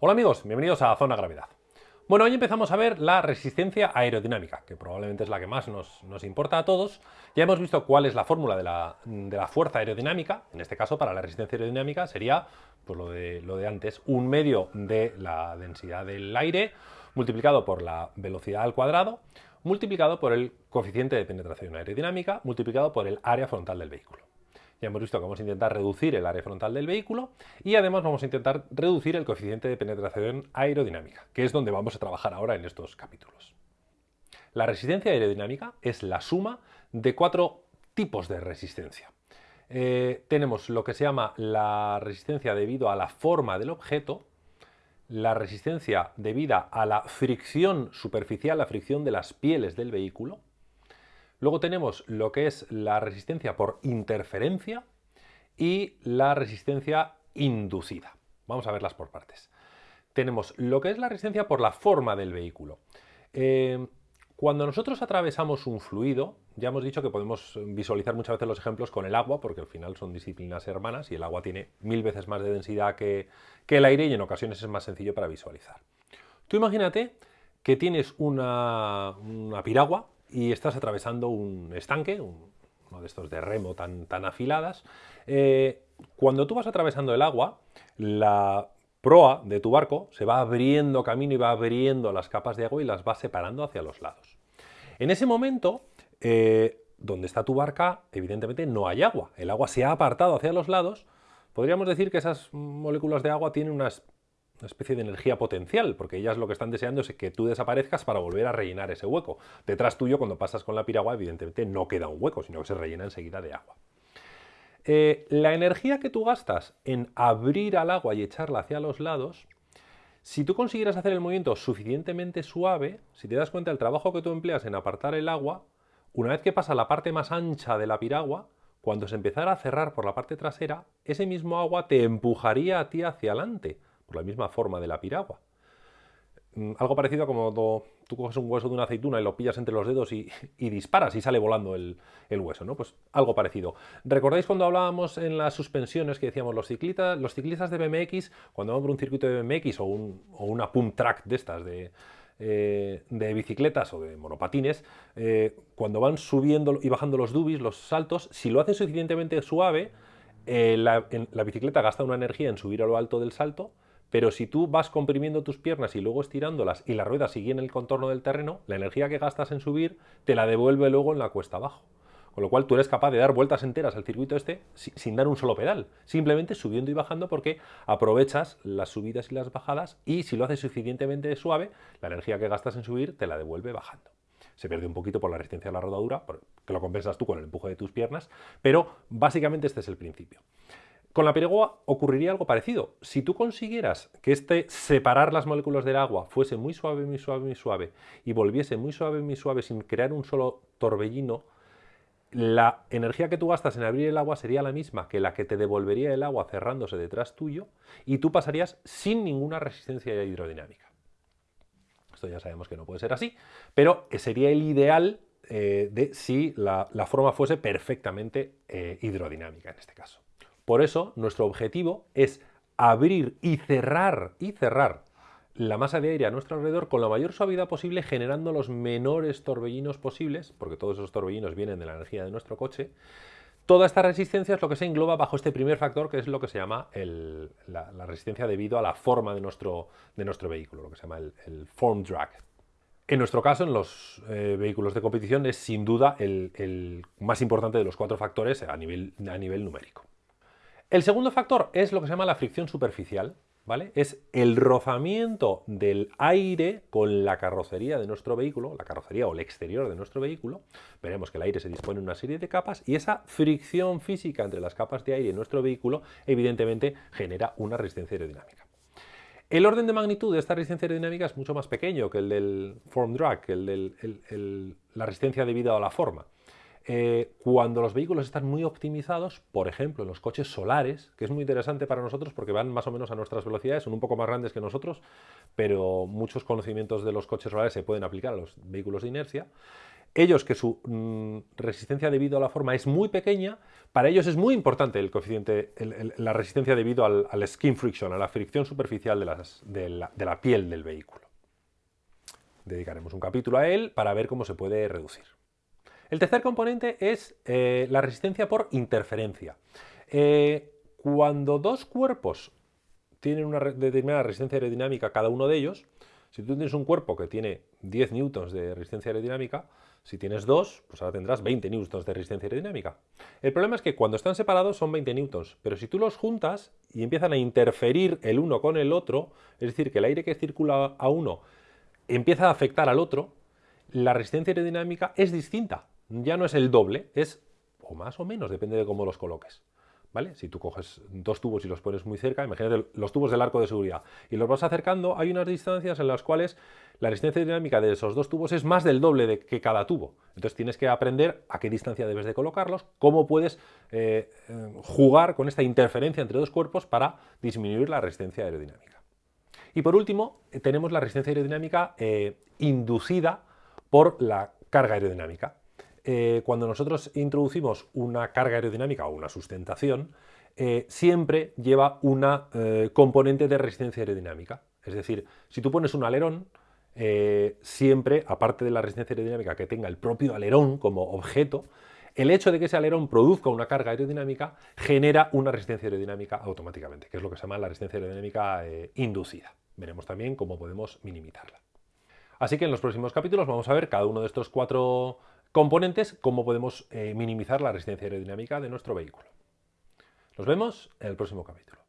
Hola amigos, bienvenidos a Zona Gravedad. Bueno, hoy empezamos a ver la resistencia aerodinámica, que probablemente es la que más nos, importa a todos. Ya hemos visto cuál es la fórmula de la, fuerza aerodinámica, en este caso para la resistencia aerodinámica sería pues lo, de, lo de antes, un medio de la densidad del aire multiplicado por la velocidad al cuadrado, multiplicado por el coeficiente de penetración aerodinámica, multiplicado por el área frontal del vehículo. Ya hemos visto que vamos a intentar reducir el área frontal del vehículo y además vamos a intentar reducir el coeficiente de penetración aerodinámica, que es donde vamos a trabajar ahora en estos capítulos. La resistencia aerodinámica es la suma de cuatro tipos de resistencia. Eh, tenemos lo que se llama la resistencia debido a la forma del objeto, la resistencia debida a la fricción superficial, la fricción de las pieles del vehículo, Luego tenemos lo que es la resistencia por interferencia y la resistencia inducida. Vamos a verlas por partes. Tenemos lo que es la resistencia por la forma del vehículo. Eh, cuando nosotros atravesamos un fluido, ya hemos dicho que podemos visualizar muchas veces los ejemplos con el agua, porque al final son disciplinas hermanas y el agua tiene mil veces más de densidad que, el aire y en ocasiones es más sencillo para visualizar. Tú imagínate que tienes una piragua y estás atravesando un estanque, uno de estos de remo tan, tan afiladas. Eh, cuando tú vas atravesando el agua, la proa de tu barco se va abriendo camino y va abriendo las capas de agua y las va separando hacia los lados. En ese momento, eh, donde está tu barca, evidentemente no hay agua. El agua se ha apartado hacia los lados. Podríamos decir que esas moléculas de agua tienen unas una especie de energía potencial, porque ellas lo que están deseando es que tú desaparezcas para volver a rellenar ese hueco. Detrás tuyo, cuando pasas con la piragua, evidentemente no queda un hueco, sino que se rellena enseguida de agua. Eh, la energía que tú gastas en abrir al agua y echarla hacia los lados, si tú consiguieras hacer el movimiento suficientemente suave, si te das cuenta del trabajo que tú empleas en apartar el agua, una vez que pasa la parte más ancha de la piragua, cuando se empezara a cerrar por la parte trasera, ese mismo agua te empujaría a ti hacia adelante por la misma forma de la piragua. Mm, algo parecido a como tú coges un hueso de una aceituna y lo pillas entre los dedos y, disparas y sale volando el, hueso, ¿no? Pues algo parecido. ¿Recordáis cuando hablábamos en las suspensiones que decíamos los ciclistas, los ciclistas de BMX, cuando van por un circuito de BMX o, una pump track de estas de, eh, bicicletas o de monopatines, eh, cuando van subiendo y bajando los dubis, los saltos, si lo hacen suficientemente suave, eh, la bicicleta gasta una energía en subir a lo alto del salto, pero si tú vas comprimiendo tus piernas y luego estirándolas y la rueda sigue en el contorno del terreno, la energía que gastas en subir te la devuelve luego en la cuesta abajo. Con lo cual tú eres capaz de dar vueltas enteras al circuito este sin dar un solo pedal, simplemente subiendo y bajando porque aprovechas las subidas y las bajadas y si lo haces suficientemente suave, la energía que gastas en subir te la devuelve bajando. Se pierde un poquito por la resistencia a la rodadura, que lo compensas tú con el empuje de tus piernas, pero básicamente este es el principio. Con la piragua ocurriría algo parecido. Si tú consiguieras que este separar las moléculas del agua fuese muy suave, muy suave, muy suave y volviese muy suave, muy suave sin crear un solo torbellino, la energía que tú gastas en abrir el agua sería la misma que la que te devolvería el agua cerrándose detrás tuyo y tú pasarías sin ninguna resistencia hidrodinámica. Esto ya sabemos que no puede ser así, pero sería el ideal eh, de si la, forma fuese perfectamente eh, hidrodinámica en este caso. Por eso, nuestro objetivo es abrir y cerrar, y cerrar la masa de aire a nuestro alrededor con la mayor suavidad posible, generando los menores torbellinos posibles, porque todos esos torbellinos vienen de la energía de nuestro coche. Toda esta resistencia es lo que se engloba bajo este primer factor, que es lo que se llama la, resistencia debido a la forma de nuestro, de nuestro vehículo, lo que se llama el, form drag. En nuestro caso, en los eh, vehículos de competición, es sin duda el, más importante de los cuatro factores a nivel, a nivel numérico. El segundo factor es lo que se llama la fricción superficial, ¿vale? Es el rozamiento del aire con la carrocería de nuestro vehículo, la carrocería o el exterior de nuestro vehículo. Veremos que el aire se dispone en una serie de capas y esa fricción física entre las capas de aire en nuestro vehículo evidentemente genera una resistencia aerodinámica. El orden de magnitud de esta resistencia aerodinámica es mucho más pequeño que el del form drag, que el de la resistencia debido a la forma. Eh, cuando los vehículos están muy optimizados, por ejemplo, en los coches solares, que es muy interesante para nosotros porque van más o menos a nuestras velocidades, son un poco más grandes que nosotros, pero muchos conocimientos de los coches solares se pueden aplicar a los vehículos de inercia. ellos que su mm, resistencia debido a la forma es muy pequeña, para ellos es muy importante el coeficiente, la resistencia debido al, skin friction, a la fricción superficial de, la, piel del vehículo. Dedicaremos un capítulo a él para ver cómo se puede reducir. El tercer componente es eh, la resistencia por interferencia. Eh, cuando dos cuerpos tienen una determinada resistencia aerodinámica cada uno de ellos, si tú tienes un cuerpo que tiene 10 newtons de resistencia aerodinámica, si tienes dos, pues ahora tendrás 20 newtons de resistencia aerodinámica. El problema es que cuando están separados son 20 newtons, pero si tú los juntas y empiezan a interferir el uno con el otro, es decir, que el aire que circula a uno empieza a afectar al otro, la resistencia aerodinámica es distinta. Ya no es el doble, es o más o menos, depende de cómo los coloques. ¿Vale? Si tú coges dos tubos y los pones muy cerca, imagínate los tubos del arco de seguridad, y los vas acercando, hay unas distancias en las cuales la resistencia dinámica de esos dos tubos es más del doble de que cada tubo. Entonces tienes que aprender a qué distancia debes de colocarlos, cómo puedes eh, eh, jugar con esta interferencia entre dos cuerpos para disminuir la resistencia aerodinámica. Y por último, eh, tenemos la resistencia aerodinámica inducida por la carga aerodinámica. Eh, cuando nosotros introducimos una carga aerodinámica o una sustentación, eh, siempre lleva una eh, componente de resistencia aerodinámica. Es decir, si tú pones un alerón, siempre, aparte de la resistencia aerodinámica que tenga el propio alerón como objeto, el hecho de que ese alerón produzca una carga aerodinámica genera una resistencia aerodinámica automáticamente, que es lo que se llama la resistencia aerodinámica inducida. Veremos también cómo podemos minimizarla. Así que en los próximos capítulos vamos a ver cada uno de estos cuatro componentes, cómo podemos eh, minimizar la resistencia aerodinámica de nuestro vehículo. Nos vemos en el próximo capítulo.